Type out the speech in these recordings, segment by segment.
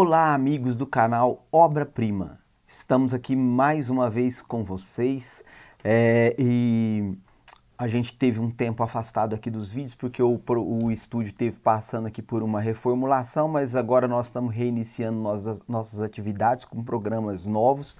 Olá, amigos do canal Obra Prima. Estamos aqui mais uma vez com vocês é, e a gente teve um tempo afastado aqui dos vídeos porque o, o estúdio teve passando aqui por uma reformulação, mas agora nós estamos reiniciando nossas, nossas atividades com programas novos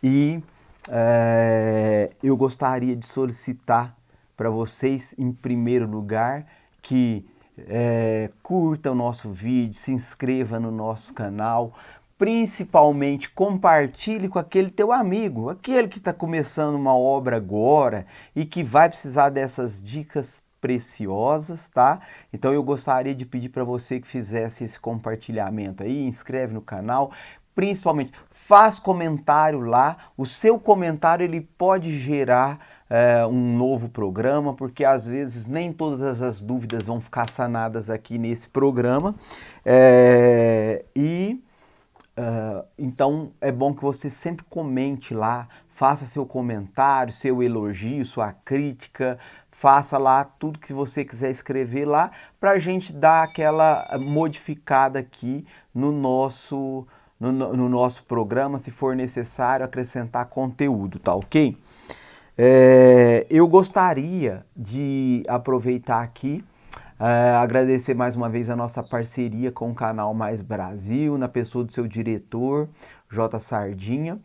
e é, eu gostaria de solicitar para vocês, em primeiro lugar, que é, curta o nosso vídeo, se inscreva no nosso canal, principalmente compartilhe com aquele teu amigo, aquele que está começando uma obra agora e que vai precisar dessas dicas preciosas, tá? Então eu gostaria de pedir para você que fizesse esse compartilhamento aí, inscreve no canal, principalmente faz comentário lá, o seu comentário ele pode gerar é, um novo programa, porque às vezes nem todas as dúvidas vão ficar sanadas aqui nesse programa. É, e uh, então é bom que você sempre comente lá, faça seu comentário, seu elogio, sua crítica, faça lá tudo que você quiser escrever lá para a gente dar aquela modificada aqui no nosso, no, no nosso programa, se for necessário acrescentar conteúdo, tá ok? É, eu gostaria de aproveitar aqui, é, agradecer mais uma vez a nossa parceria com o canal Mais Brasil, na pessoa do seu diretor, J. Sardinha,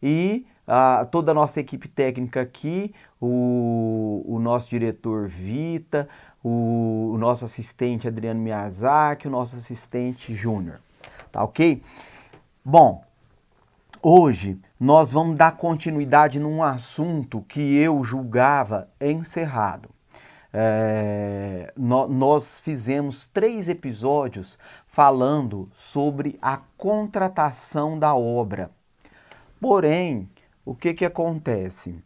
e a, toda a nossa equipe técnica aqui, o, o nosso diretor Vita, o, o, nosso assistente Adriano Miyazaki, o nosso assistente Júnior, tá ok? Bom, Hoje nós vamos dar continuidade num assunto que eu julgava encerrado. É, no, nós fizemos três episódios falando sobre a contratação da obra. Porém, o que, que acontece?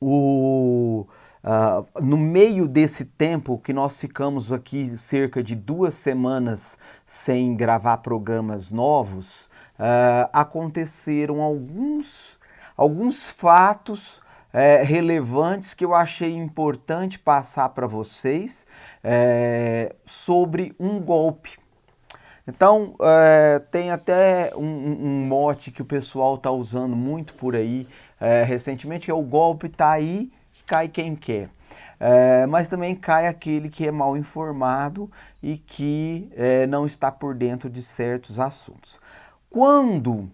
O, uh, no meio desse tempo que nós ficamos aqui cerca de duas semanas sem gravar programas novos, uh, aconteceram alguns, alguns fatos é, relevantes que eu achei importante passar para vocês é, sobre um golpe. Então, é, tem até um, um, mote que o pessoal está usando muito por aí recentemente, que é o golpe está aí, cai quem quer. Mas também cai aquele que é mal informado e que não está por dentro de certos assuntos. Quando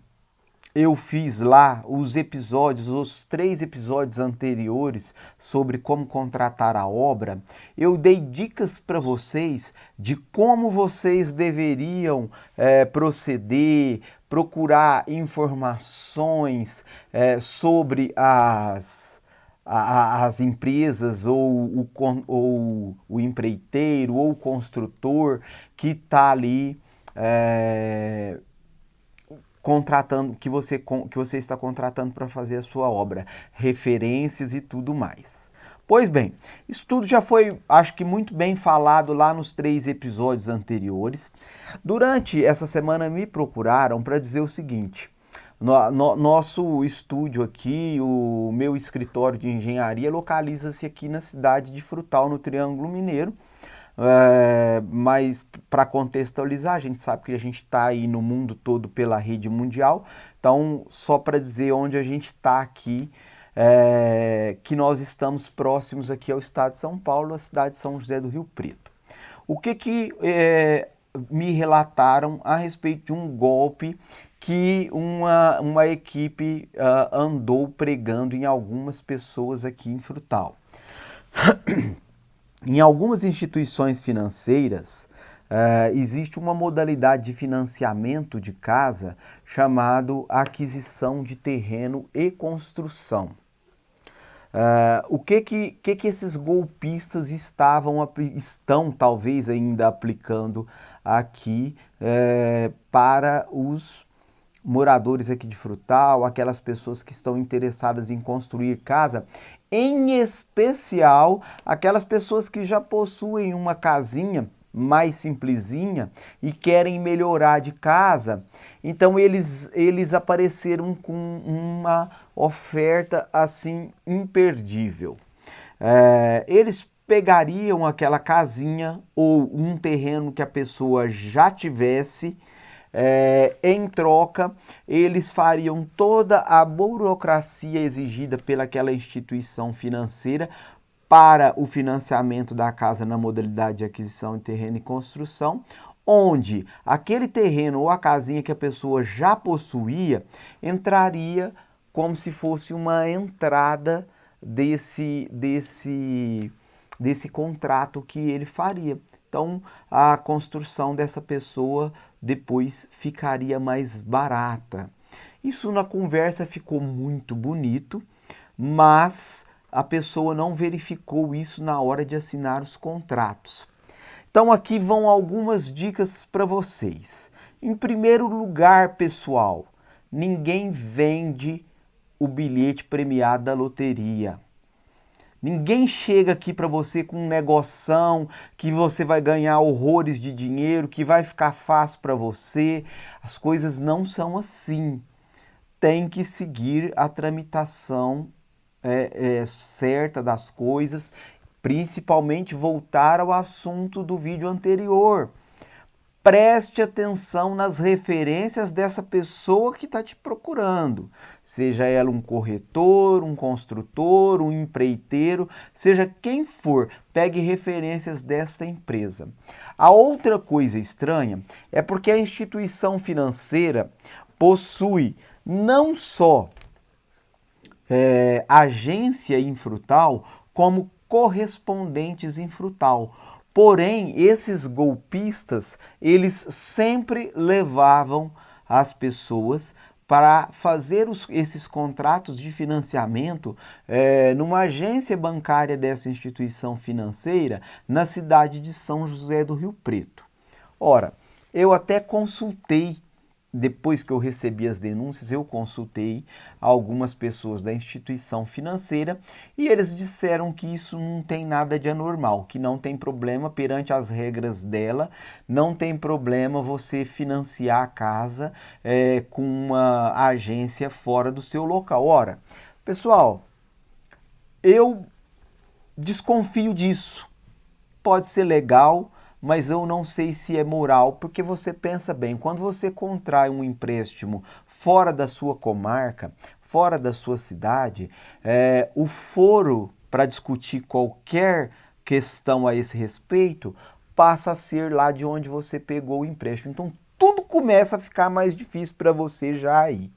eu fiz lá os episódios, os três episódios anteriores sobre como contratar a obra, eu dei dicas para vocês de como vocês deveriam é, proceder, procurar informações é, sobre as, as empresas ou o, ou o empreiteiro ou o construtor que está ali é, contratando, que você, que você está contratando para fazer a sua obra, referências e tudo mais. Pois bem, isso tudo já foi, acho que muito bem falado lá nos três episódios anteriores. Durante essa semana me procuraram para dizer o seguinte, no, no, nosso estúdio aqui, o meu escritório de engenharia localiza-se aqui na cidade de Frutal, no Triângulo Mineiro, é, mas para contextualizar, a gente sabe que a gente está aí no mundo todo pela rede mundial, então só para dizer onde a gente está aqui, é, que nós estamos próximos aqui ao estado de São Paulo, a cidade de São José do Rio Preto. O que que é, me relataram a respeito de um golpe que uma, uma equipe uh, andou pregando em algumas pessoas aqui em Frutal. Em algumas instituições financeiras, uh, existe uma modalidade de financiamento de casa chamado aquisição de terreno e construção. Uh, o que que, que que esses golpistas estavam, estão talvez ainda aplicando aqui uh, para os moradores aqui de Frutal, aquelas pessoas que estão interessadas em construir casa, em especial aquelas pessoas que já possuem uma casinha mais simplesinha e querem melhorar de casa. Então eles, eles apareceram com uma oferta assim imperdível. É, eles pegariam aquela casinha ou um terreno que a pessoa já tivesse é, em troca, eles fariam toda a burocracia exigida pelaquela instituição financeira para o financiamento da casa na modalidade de aquisição de terreno e construção, onde aquele terreno ou a casinha que a pessoa já possuía entraria como se fosse uma entrada desse, desse, desse contrato que ele faria. Então, a construção dessa pessoa depois ficaria mais barata. Isso na conversa ficou muito bonito, mas a pessoa não verificou isso na hora de assinar os contratos. Então aqui vão algumas dicas para vocês. Em primeiro lugar, pessoal, ninguém vende o bilhete premiado da loteria. Ninguém chega aqui para você com um negoção que você vai ganhar horrores de dinheiro, que vai ficar fácil para você. As coisas não são assim. Tem que seguir a tramitação é, é, certa das coisas, principalmente voltar ao assunto do vídeo anterior. Preste atenção nas referências dessa pessoa que está te procurando. Seja ela um corretor, um construtor, um empreiteiro, seja quem for, pegue referências dessa empresa. A outra coisa estranha é porque a instituição financeira possui não só é, agência infrutal, como correspondentes infrutal. Porém, esses golpistas, eles sempre levavam as pessoas para fazer os, esses contratos de financiamento é, numa agência bancária dessa instituição financeira na cidade de São José do Rio Preto. Ora, eu até consultei depois que eu recebi as denúncias, eu consultei algumas pessoas da instituição financeira e eles disseram que isso não tem nada de anormal, que não tem problema perante as regras dela, não tem problema você financiar a casa é, com uma agência fora do seu local. Ora, pessoal, eu desconfio disso. Pode ser legal, mas eu não sei se é moral, porque você pensa bem, quando você contrai um empréstimo fora da sua comarca, fora da sua cidade, é, o foro para discutir qualquer questão a esse respeito passa a ser lá de onde você pegou o empréstimo. Então tudo começa a ficar mais difícil para você já aí.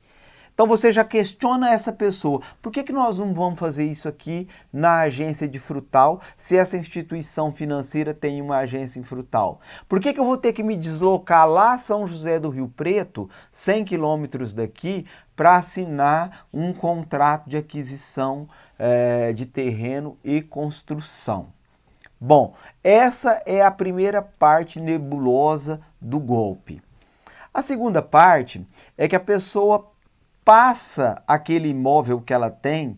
Então você já questiona essa pessoa. Por que, que nós não vamos fazer isso aqui na agência de frutal se essa instituição financeira tem uma agência em frutal? Por que, que eu vou ter que me deslocar lá São José do Rio Preto, 100 quilômetros daqui, para assinar um contrato de aquisição é, de terreno e construção? Bom, essa é a primeira parte nebulosa do golpe. A segunda parte é que a pessoa passa aquele imóvel que ela tem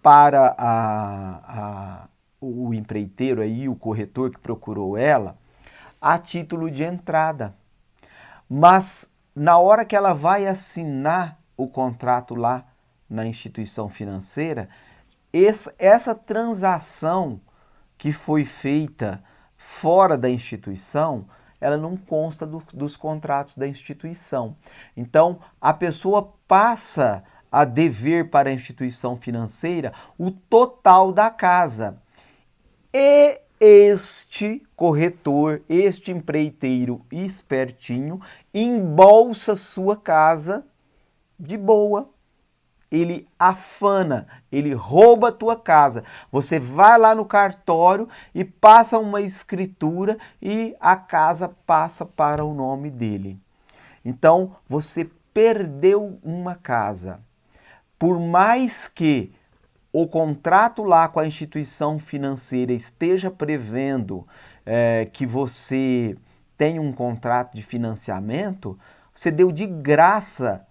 para a, a, o empreiteiro aí, o corretor que procurou ela, a título de entrada. Mas na hora que ela vai assinar o contrato lá na instituição financeira, essa, essa transação que foi feita fora da instituição, ela não consta do, dos contratos da instituição. Então, a pessoa passa a dever para a instituição financeira o total da casa. E este corretor, este empreiteiro espertinho, embolsa sua casa de boa ele afana, ele rouba a tua casa. Você vai lá no cartório e passa uma escritura e a casa passa para o nome dele. Então, você perdeu uma casa. Por mais que o contrato lá com a instituição financeira esteja prevendo é, que você tem um contrato de financiamento, você deu de graça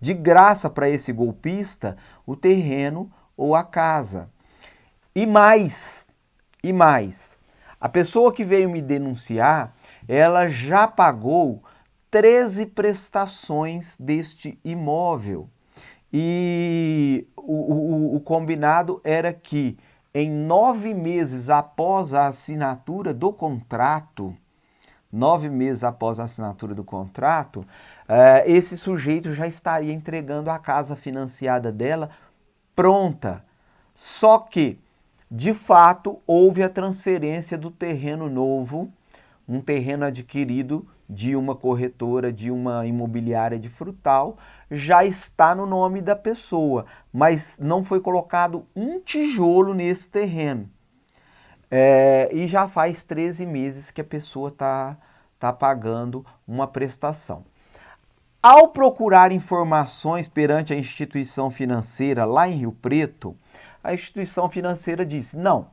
de graça para esse golpista o terreno ou a casa. E mais, e mais, a pessoa que veio me denunciar, ela já pagou 13 prestações deste imóvel. E o, o, o combinado era que em nove meses após a assinatura do contrato, nove meses após a assinatura do contrato, uh, esse sujeito já estaria entregando a casa financiada dela pronta. Só que, de fato, houve a transferência do terreno novo, um terreno adquirido de uma corretora, de uma imobiliária de frutal, já está no nome da pessoa, mas não foi colocado um tijolo nesse terreno. É, e já faz 13 meses que a pessoa está tá pagando uma prestação. Ao procurar informações perante a instituição financeira lá em Rio Preto, a instituição financeira disse, não,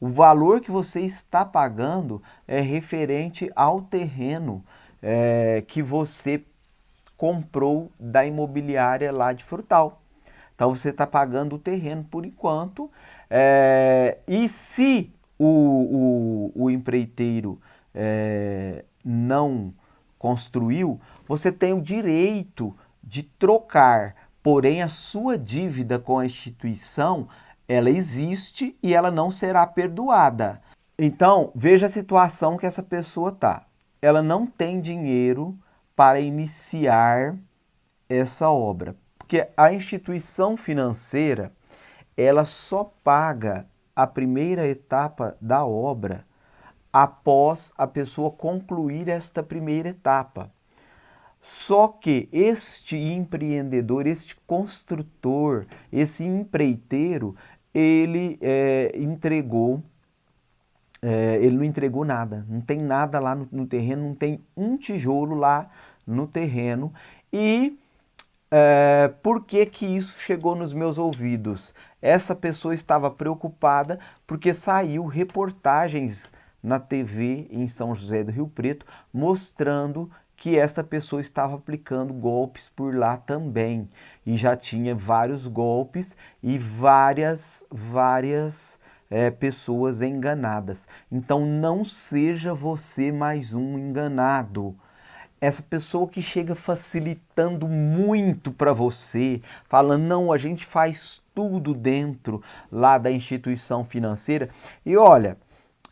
o valor que você está pagando é referente ao terreno é, que você comprou da imobiliária lá de Frutal. Então você está pagando o terreno por enquanto. É, e se o, o, o empreiteiro é, não construiu, você tem o direito de trocar, porém a sua dívida com a instituição, ela existe e ela não será perdoada. Então, veja a situação que essa pessoa está. Ela não tem dinheiro para iniciar essa obra, porque a instituição financeira, ela só paga a primeira etapa da obra após a pessoa concluir esta primeira etapa. Só que este empreendedor, este construtor, esse empreiteiro, ele é, entregou, é, ele não entregou nada, não tem nada lá no, no, terreno, não tem um tijolo lá no terreno. E é, por que que isso chegou nos meus ouvidos? Essa pessoa estava preocupada porque saiu reportagens na TV em São José do Rio Preto mostrando que esta pessoa estava aplicando golpes por lá também e já tinha vários golpes e várias várias é, pessoas enganadas. Então não seja você mais um enganado essa pessoa que chega facilitando muito para você, falando, não, a gente faz tudo dentro lá da instituição financeira. E olha,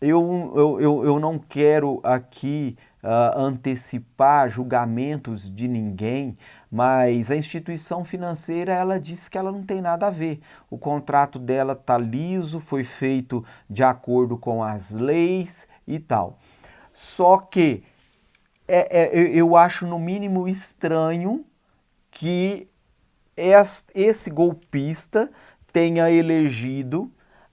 eu, eu, eu, eu não quero aqui uh, antecipar julgamentos de ninguém, mas a instituição financeira, ela disse que ela não tem nada a ver. O contrato dela está liso, foi feito de acordo com as leis e tal. Só que é, é, eu acho no mínimo estranho que esse golpista tenha elegido,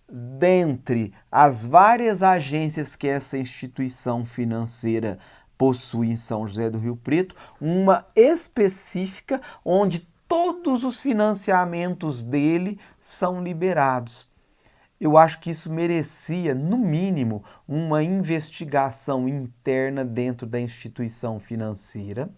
dentre as várias agências que essa instituição financeira possui em São José do Rio Preto, uma específica onde todos os financiamentos dele são liberados eu acho que isso merecia, no mínimo, uma investigação interna dentro da instituição financeira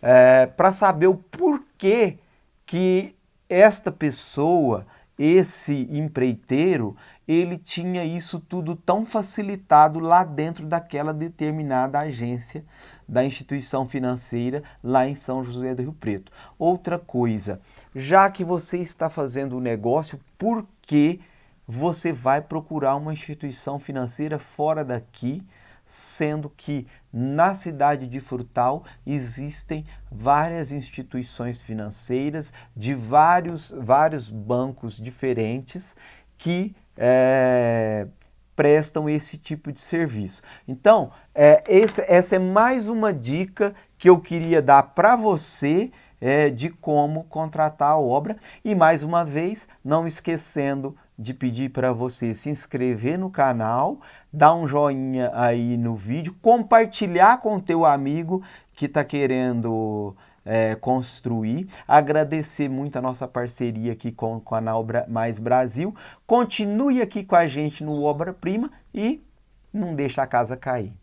é, para saber o porquê que esta pessoa, esse empreiteiro, ele tinha isso tudo tão facilitado lá dentro daquela determinada agência da instituição financeira lá em São José do Rio Preto. Outra coisa, já que você está fazendo o negócio, por que você vai procurar uma instituição financeira fora daqui, sendo que na cidade de Frutal existem várias instituições financeiras de vários, vários bancos diferentes que é, prestam esse tipo de serviço. Então, é, esse, essa é mais uma dica que eu queria dar para você é, de como contratar a obra e mais uma vez, não esquecendo de pedir para você se inscrever no canal, dar um joinha aí no vídeo, compartilhar com o teu amigo que está querendo é, construir, agradecer muito a nossa parceria aqui com o canal Mais Brasil, continue aqui com a gente no Obra Prima e não deixa a casa cair.